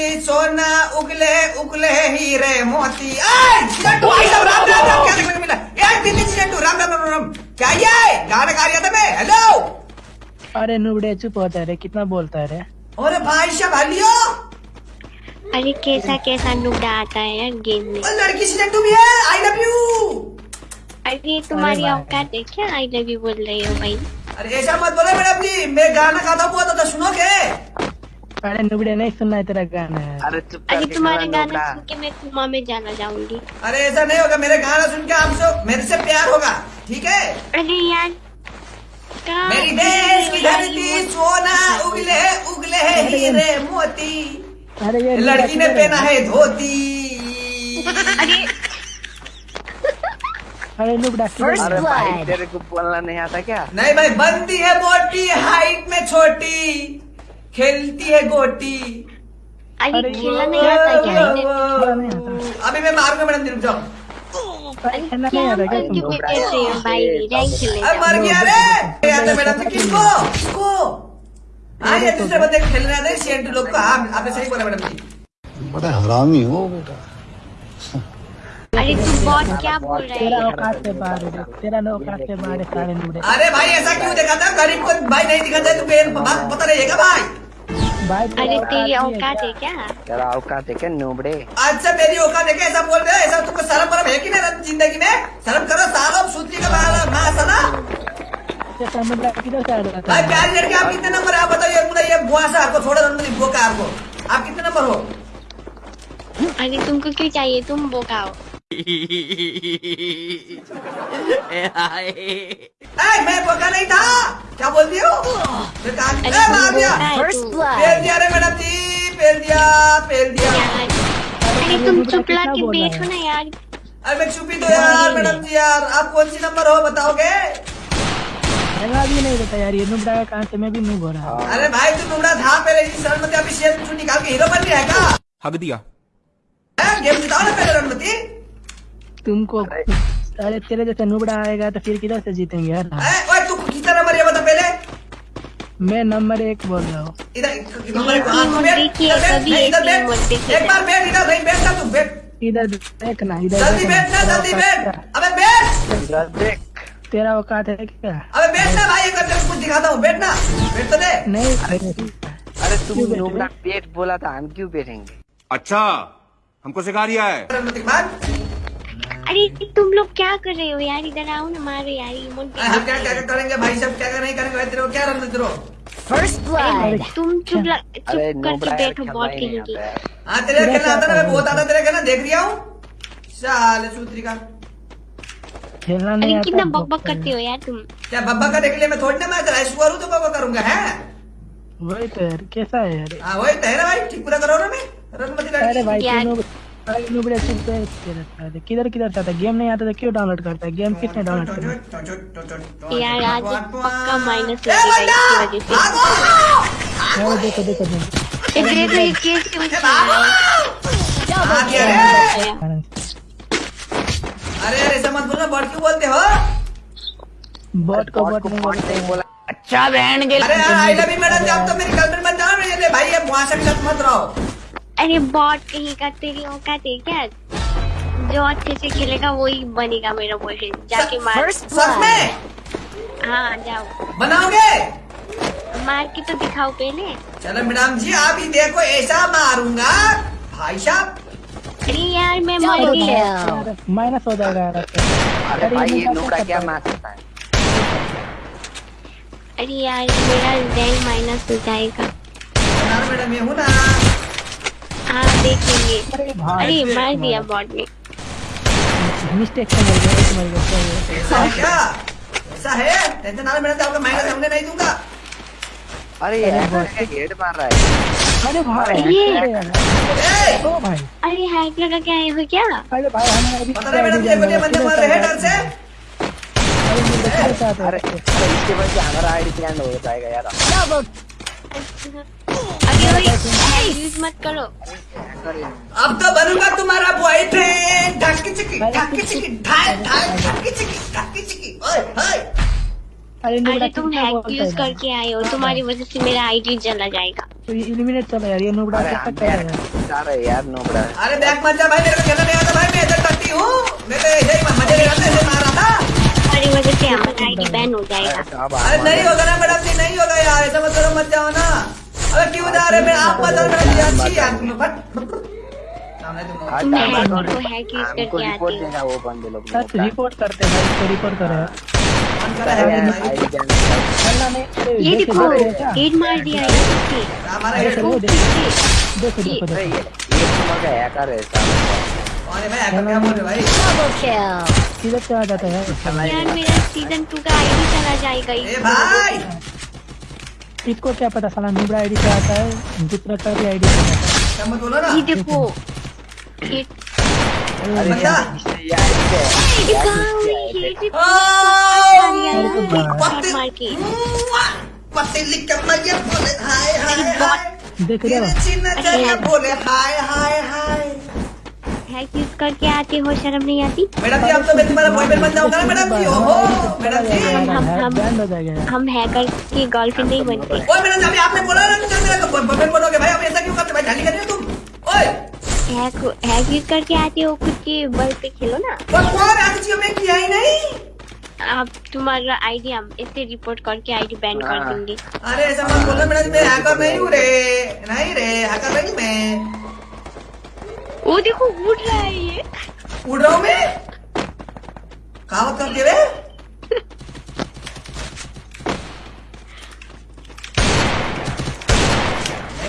धरती सोना उगले उगले हीरे मोती। ऐ, भाई साहब, राम राम राम क्या देखने को मिला एक दिन चिंटू राम राम राम राम क्या ये? गाना गा रहा था मैं हेलो अरे नुबड़े चुप होता है रे कितना बोलता है रे? अरे भाई साहब हलियो? अरे कैसा कैसा नुबड़ा आता है यार गेम में? लड़की से चिंटू भी है? आई लव यू अरे तुम्हारी। औकात है क्या? आई लव यू बोल रही हो भाई। अरे ऐसा मत बोलो मैडम जी मैं गाना गाता हुआ तो, तो सुनोगे। अरे नुबड़े नहीं सुनना है तेरा गाना है। अरे चुप अरे तुम्हारे गाना सुन के मैं कुमा में जाना चाहूँगी अरे ऐसा नहीं होगा मेरे गाना सुन के आपसे मेरे से प्यार होगा ठीक है? अरे यार मेरी देश की धरती सोना उगले उगले हीरे मोती। अरे ये लड़की ने पहना है धोती। अरे अरे नुबड़ा किधर अरे भाई तेरे को बोलना नहीं आता क्या? नहीं भाई बनती है मोटी हाइट में छोटी। खेलती है गोटी। अरे अरे खेलना नहीं आता क्या? अभी मैं मारूँगा मैडम रुक जाओ। हो है हाँ दूसरे बंदे खेल रहे थे सेंट लोग को। हाँ आपने सही बोला मैडम जी। बड़ा हरामी हो बेटा। अरे तू बहुत क्या बोल रहा तेरा है औकात से बाहर है तेरा औकात से बाहर है सारे अरे भाई ऐसा क्यों दिखाता गरीब को भाई नहीं दिखाता तो बेन बात पता रहेगा भाई? भाई अरे तेरी औकात है क्या? क्या? तेरा औकात है क्या नुबड़े? आज से मेरी औकात देखे ऐसा बोल रहे ऐसा तुमको शर्म वरम है कि नहीं ज़िंदगी में? शर्म करो सालो सूत्री का माला माँ सना। भाई प्यारी लड़की आप कितने नंबर है? आप बताइए मुझे ये बुआ से आपको थोड़ा नंबर बोका आपको। आप कितने नंबर हो? अरे तुमको क्यों चाहिए? तुम बोकाओ ए, मैं बोका नहीं था। क्या बोल दिया हो? अरे मार दिया है तू रे मैडम जी पेल दिया पेल दिया। अरे तुम चुप ला के बैठो ना यार। अरे मैं चुपी दो यार मैडम जी। यार। आप कौन सी नंबर हो बताओगे? लगा भी नहीं देता यार ये नुबड़ा का कहाँ से मैं भी मुँह हो रहा है। अरे भाई तू नुमड़ा था मेरे इस रणमति अभी शेर तू निकाल के हीरो बन गया है क्या? हक दिया। हैं? गेम जिताओ ना पहले रणमति तुमको अरे। तेरे जैसे नुबड़ा आएगा तो फिर किधर से जीतेंगे यार हैं? ओए तू कितना नंबर ये बता पहले मैं नंबर एक बोल रहा हूँ। इधर हाँ, तू बैठ, देखिए, इधर एक बैठ। नंबर देखिए। एक बार बैठ इधर नहीं बैठना तू बैठ। इधर देखना इधर जल्दी जल्दी बैठ। औकात- अबे बैठ। देख तेरा औकात है क्या? अबे बैठना भाई एक बार कुछ दिखाता हूँ। बैठना बैठ तो दे। नहीं अरे तुम बैठे? नुबड़ा पेट बोला था हम क्यों बैठेंगे? अच्छा हमको सिखा रिया है। अरे तुम लोग क्या कर रहे हो यार? इधर आओ ना मारो यार इमोट हम क्या क्या करेंगे भाई? सब क्या नहीं करेंगे तेरे को क्या रणमति रो तुम चुप ला चुप करके बैठो खेलना बहुत ही। हाँ तेरे तेरा खेलना आता ना मैं बहुत आता तेरे खेलना। देख रिया हूँ साले सूत्री का। खेलना नहीं अरे आता कितना तो बक बक करते हो यार तुम। क्या बब्बा का देख लिया मैं थोड़ी ना मैं तेरा ऐश्वर हूँ तो बब्बा करूँगा है? वही तो यार कैसा है यार? हाँ वही तो है ना भाई ठीक पूरा करो ना मैं। रणमति अरे भाई यार। तू नुबड़े चुप रहता है। किधर किधर था गेम नहीं आता तो क्यों डाउनलोड करता है? गेम किसने डाउनलोड किया यार आज पक्का माइनस लगेगा! इसकी वजह से। भागो! अरे देखो देखो देखो। ए, देखो ये केस क्यों चल रहा भागो! है? गया अरे अरे ऐसा मत बोलना बड़ क्यों बोलते हो? बॉट को बॉट बॉट नहीं बोलते। हैं। बोला अच्छा बहन के अरे आई लव यू मैडम जब तो मेरी गर्लफ्रेंड बन जाओ ये भाई ये वहाँ से मत रहो। अरे बॉट कहीं का तेरी औकात है क्या जो अच्छे से खेलेगा वही बनेगा मेरा बॉयफ्रेंड जाके मार। सच में? हाँ जाओ। बनाओगे? मार के तो दिखाओ पहले। चलो मैडम जी आप ही देखो ऐसा मारूँगा। भाई साहब। अरे यार मैं मर माइनस हो जाएगा यार अरे भाई ये नुबड़ा नुबड़ा क्या क्या मार सकता है? अरे यार मेरा रैंक माइनस हो जाएगा। यार मैडम ये हूँ ना। हाँ देखेंगे। अरे मार दिया बॉट ने। मिस्टेक से मर गया मर गया है। ऐसा है क्या? ऐसा है? टेंशन ना लो मैडम आपका माइनस हमने नहीं दूँगा। अरे यार हेड मार रहा है। अरे भाई ये- ओ भाई। अरे हैक लगा के आए हो क्या? अरे भाई हमें अभी पता नहीं मैडम ये बंदे बंदे मर रहे हैं डर से? अरे है? इसके वजह से हमारा आईडी बैंड हो जाएगा यार। अरे भाई यूज़ मत करो अब तो बनूँगा तुम्हारा बॉयफ्रेंड ढक्की चिकी ढक्की चिकी ढाई ढाई ढक्की चिकी ढक्की चिकी। ओए हाय अरे नुबड़ा तुम हैक यूज़ करके आए हो तुम्हारी वजह से मेरा आईडी चला जाएगा। तो ये एलिमिनेट चला यार ये नुबड़ा अरे कर रहा है यार जा रहे यार नोबड़ा। अरे बैक मत जा भाई मेरे को खेलना नहीं आता भाई मैं इधर टट्टी हूँ। मैं तो ही मज़े ले रहा था ऐसे मार रहा था। तुम्हारी वजह से हमारा आईडी बैन हो जाएगा। अरे नहीं होगा ना मैडम जी नहीं होगा यार ऐसा मत करो मत जाओ ना। अरे क्यों जा रहे मैं आप मत जाओ मैडम जी अच्छी यार तुम बट सामने तुम यूज़ हमको रिपोर्ट हो। देगा वो बंदे लोग सच रिपोर्ट करते हैं इसको रिपोर्ट करो यार। है अरे ये देखे-? हेड मार दिया देखिए हमारा अरे हेड देखो देखो देखो अरे देखो। ये ये तो हैकर है है भाई हैकर क्या बोल रहे भाई? किधर से आ जाता है। यार मेरा सीज़न टू का आईडी चला जाएगा ए भाई! इसको क्या पता साला नुबड़ा आईडी से आता है दूसरा का भी आईडी से आता है। क्या मत बोलो ना? ये देखो अरे बंदा ये आईडी है ये ये देखो बोले हाय हाय हाय। रहे हो? बोले हाय हाय हाय। हैक यूज़ करके आते हो शर्म नहीं आती? मैडम जी अब तो मैं तुम्हारा बॉयफ्रेंड बन जाऊँगा ना मैडम जी। ओहो मैडम जी। हम- हम- हो हम हैकर की गर्लफ्रेंड नहीं बनते। ओए मैडम जी अभी आपने बोला ना कि मेरा बॉयफ्रेंड बनोगे। भाई अब ऐसा क्यों करते भाई ढाली कर रहे हो तुम। ओए। हैक हैक यूज़ करके आते हो खुद के बल पे खेलो ना। वो कौन आज चीज़ में किया ही नहीं। आप तुम्हारा आईडी हम इससे रिपोर्ट करके आईडी बैन कर देंगे दूँगी। अरे ऐसा मत बोलना मैडम जी मैं हैकर नहीं हूँ रे। नहीं रे हैकर नहीं मैं। वो देखो उड़ रहा है ये। उड़ रहा हूँ मैं? कहावत कर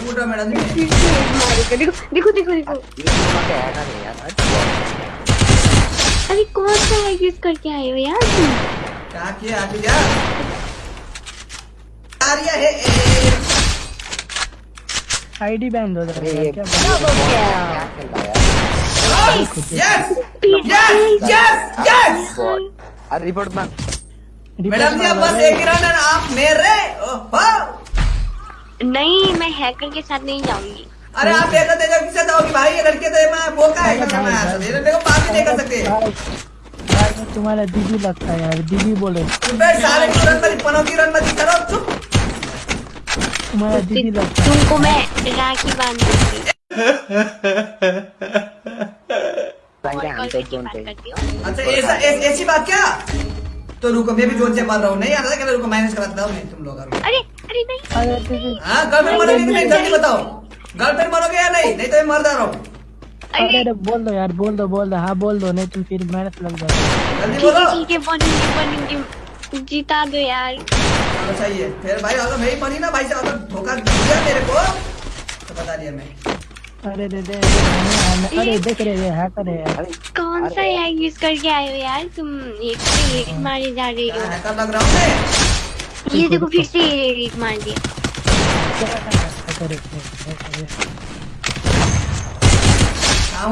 उड़ रहा मैडम देखो देखो देखो देखो यार अरे कौन सा यूज़ करके आए हो यार क्या किया आगे जा है? आईडी बैंड हो जाएगा ये क्या क्या खेल रहा है यार यस यस यस यस अरे रिपोर्ट मार मैडम जी बस एक ही रन है आप मेरे ओहो नहीं मैं हैकर के साथ नहीं जाऊँगी अरे आप ऐसा देखो किससे जाओगी भाई ये लड़के तो मैं बोका है कसम है यार ये देखो बात ही नहीं कर सकते मैं तुम्हारा दीदी लगता है यार दीदी बोले की रन मत रन मत करो चुप तुमको मैं राखी बाँध अच्छा ऐसा ऐसी बात क्या? तो रुको मैं भी जोन से मार रहा हूँ। नहीं आता था रुको माइनस कराता हूँ नहीं तुम लोग अरे अरे नहीं। है गर्लफ्रेंड कि नहीं? जल्दी बताओ। गर्लफ्रेंड बनोगे या नहीं? नहीं तो मैं मर जा रहा हूँ। अरे। अरे बोल दो यार बोल दो बोल दो। हाँ बोल दो नहीं तो फिर मेहनत लग जाएगी जल्दी बोलो। जिता दो यार। चलो सही है फिर भाई अगर मैं ही बनी ना भाई से अगर धोखा दिया मेरे को तो बता दिया मैं अरे दे दे अरे देख रहे ये हैकर है। यार कौन सा हैक यूज़ करके आए हो यार? तुम एक से एक मारे जा रहे हो। हैकर लग रहा हूँ मैं? ये देखो फिर से ये रेड मार दिया। हैकर है, हैकर?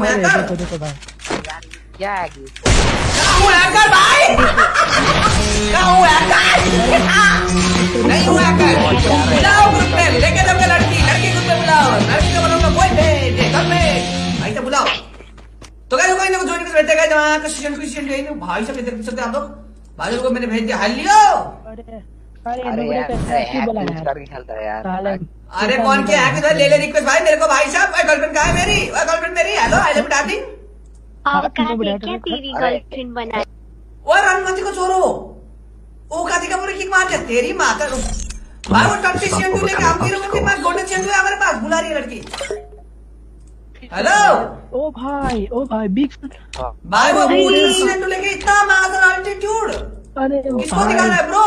है। देखो देखो भाई। क्या है कि हैकर भाई? कहाँ हूँ हैकर नहीं हूँ हैकर बुलाओ ग्रुप में लेके जाओगे लड़की लड़की ग्रुप में बुलाओ लड़की का बनाऊँगा बॉयफ्रेंड घर में भाई से बुलाओ तो क्या कोई ना ज्वाइन कर बैठे गए जहाँ क्रिश्चियन क्रिश्चियन जो है ना, भाई सब इधर सकते आप लोग भाई लोग को मैंने भेज दिया हाल लियो अरे। है कौन क्या है किधर ले ले रिक्वेस्ट भाई मेरे को भाई साहब गर्लफ्रेंड कहाँ है मेरी गर्लफ्रेंड मेरी हेलो आई लव डार्लिंग हाँ, कहा क्या तो- तेरी गर्लफ्रेंड बना ओए रणमंती को छोड़ो। का पूरी किक मार दिया तेरी माँ का भाई वो लेके गोल्डन है हमारे पास बुला रही है लड़की। हेलो? ओ भाई ओ भाई बिग भाई वो शेंडू लेके इतना मादर अल्टीट्यूड अरे किसको दिखाना भाई है ब्रो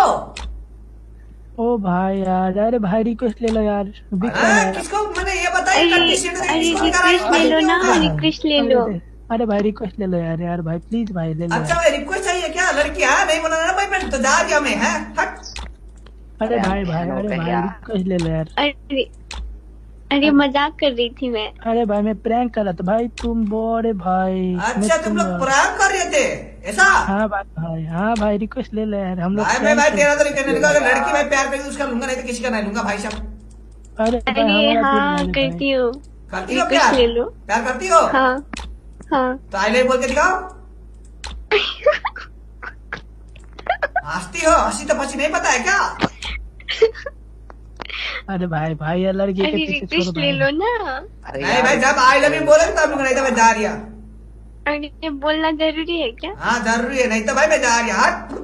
ओ भाई यार अरे भाई रिक्वेस्ट ले लो यार। बिग हाँ, किसको? मैंने ये बताया किसको दिखा रहा है? रिक्वेस्ट ले लो ना हाँ। रिक्वेस्ट ले लो। अरे भाई रिक्वेस्ट ले लो यार यार भाई प्लीज़ भाई ले लो अच्छा भाई रिक्वेस्ट चाहिए क्या? लड़की है? नहीं बोला ना भाई मैं तो जा गया मैं है। हट। अरे भाई भाई अरे भाई? रिक्वेस्ट ले यार। अरे अरे मज़ाक कर रही थी मैं। अरे भाई मैं प्रैंक कर रहा था। भाई तुम बड़े भाई अच्छा तुम लोग प्रैंक कर रहे थे ऐसा? हाँ भाई भाई हाँ भाई रिक्वेस्ट ले लो यार हम लोग भाई भाई तेरा तो करने लगा अगर लड़की भाई प्यार करेगी उसका लूँगा नहीं तो किसी का नहीं लूँगा भाई साहब। अरे अरे हाँ ले लो करती हूँ। करती हो प्यार? ले लो। प्यार करती हो? हाँ हाँ। तो आई लव बोल के दिखाओ। हंसती हो हँसी तो फंसी नहीं पता है क्या? अरे भाई भाई यार लड़की के पीछे छोड़ ले लो ना। अरे नहीं भाई जब आई लव यू बोले तब लोग नहीं तो मैं जा रही अरे बोलना ज़रूरी है क्या? हाँ ज़रूरी है नहीं तो भाई मैं जा रही हूँ हट।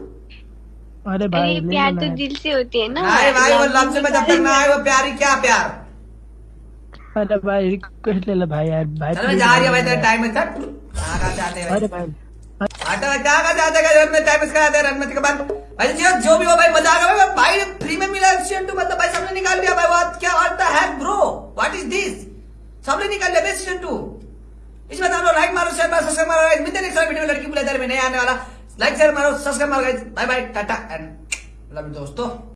अरे भाई अरे ले प्यार तो दिल से होती है ना। नहीं भाई वो लफ्ज में जब तक ना आए वो प्यारी क्या प्यार? अरे भाई रिक्वेस्ट ले लो भाई यार भाई चलो जा रही हूँ भाई तेरे टाइम में चल। कहाँ कहाँ जाते हैं। अरे भाई। जो भी हो भाई, मज़ा भाई। फ्री में मिला टू मतलब भाई सबने निकाल लिया भाई। व्हाट क्या what the bro what is this सबने निकाल लिया सीज़न टू इसमें तो हम लोग लाइक मारो शेयर मारो सब्सक्राइब मारो। मिलते नेक्स्ट वीडियो लड़की बुलादार में नहीं आने वाला। लाइक शेयर मारो सब्सक्राइब मारो bye bye tata and love दोस्तों।